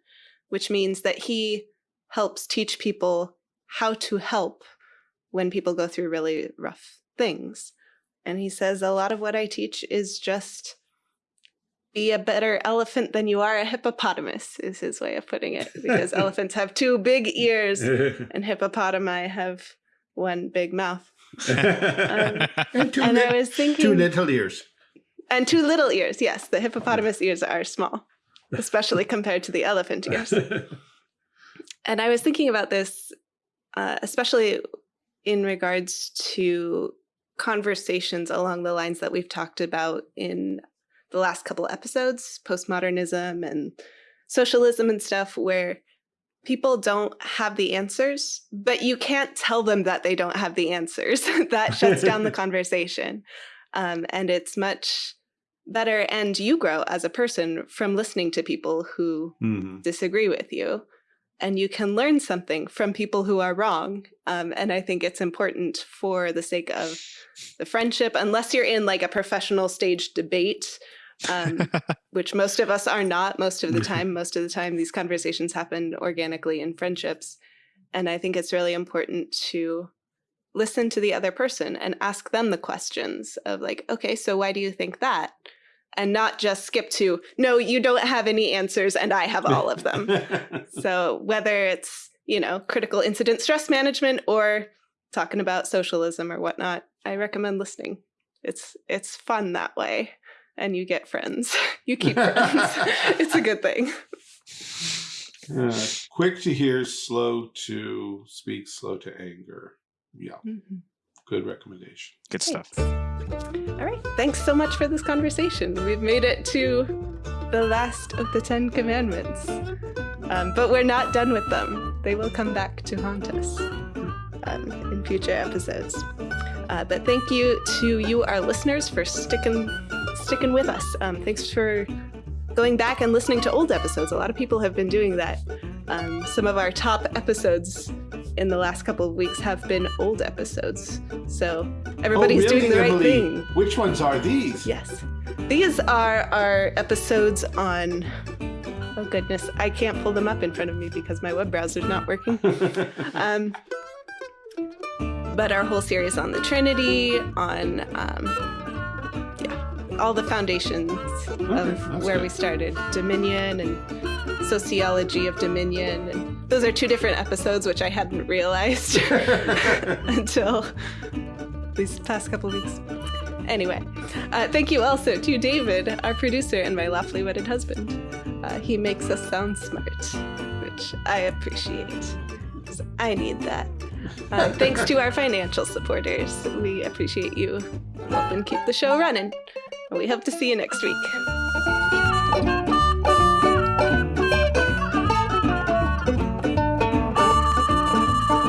which means that he helps teach people how to help when people go through really rough things. And he says a lot of what I teach is just be a better elephant than you are a hippopotamus, is his way of putting it, because elephants have two big ears and hippopotami have one big mouth. and two, and I was thinking, two little ears. and two little ears. Yes, the hippopotamus ears are small, especially compared to the elephant ears. And I was thinking about this, uh, especially in regards to conversations along the lines that we've talked about in the last couple episodes postmodernism and socialism and stuff, where people don't have the answers, but you can't tell them that they don't have the answers. that shuts down the conversation. Um, and it's much better. And you grow as a person from listening to people who Mhm. disagree with you. And you can learn something from people who are wrong. Um, and I think it's important for the sake of the friendship, unless you're in like a professional stage debate, um, which most of us are not most of the time. Most of the time, these conversations happen organically in friendships. And I think it's really important to listen to the other person and ask them the questions of like, okay, so why do you think that? And not just skip to, no, you don't have any answers and I have all of them. so whether it's, you know, critical incident stress management or talking about socialism or whatnot, I recommend listening. It's it's fun that way. And you get friends. You keep friends. it's a good thing. Uh, quick to hear, slow to speak, slow to anger. Yeah, good recommendation. Good stuff. All right. Thanks so much for this conversation. We've made it to the last of the Ten Commandments. Um, but we're not done with them. They will come back to haunt us um, in future episodes. Uh, but thank you to you, our listeners, for sticking sticking with us. Um, thanks for going back and listening to old episodes. A lot of people have been doing that. Um, some of our top episodes in the last couple of weeks have been old episodes. So everybody's Oh, really, doing the right Emily? thing. Which ones are these? Yes. These are our episodes on. Oh goodness, I can't pull them up in front of me because my web browser's not working. Um, but our whole series on the Trinity, on um, all the foundations of where good. we started, Dominion and sociology of Dominion, and those are two different episodes which I hadn't realized until these past couple weeks. Anyway, uh, thank you also to David, our producer and my lawfully wedded husband. Uh, he makes us sound smart, which I appreciate. I need that. Uh, thanks to our financial supporters. We appreciate you helping keep the show running. We hope to see you next week.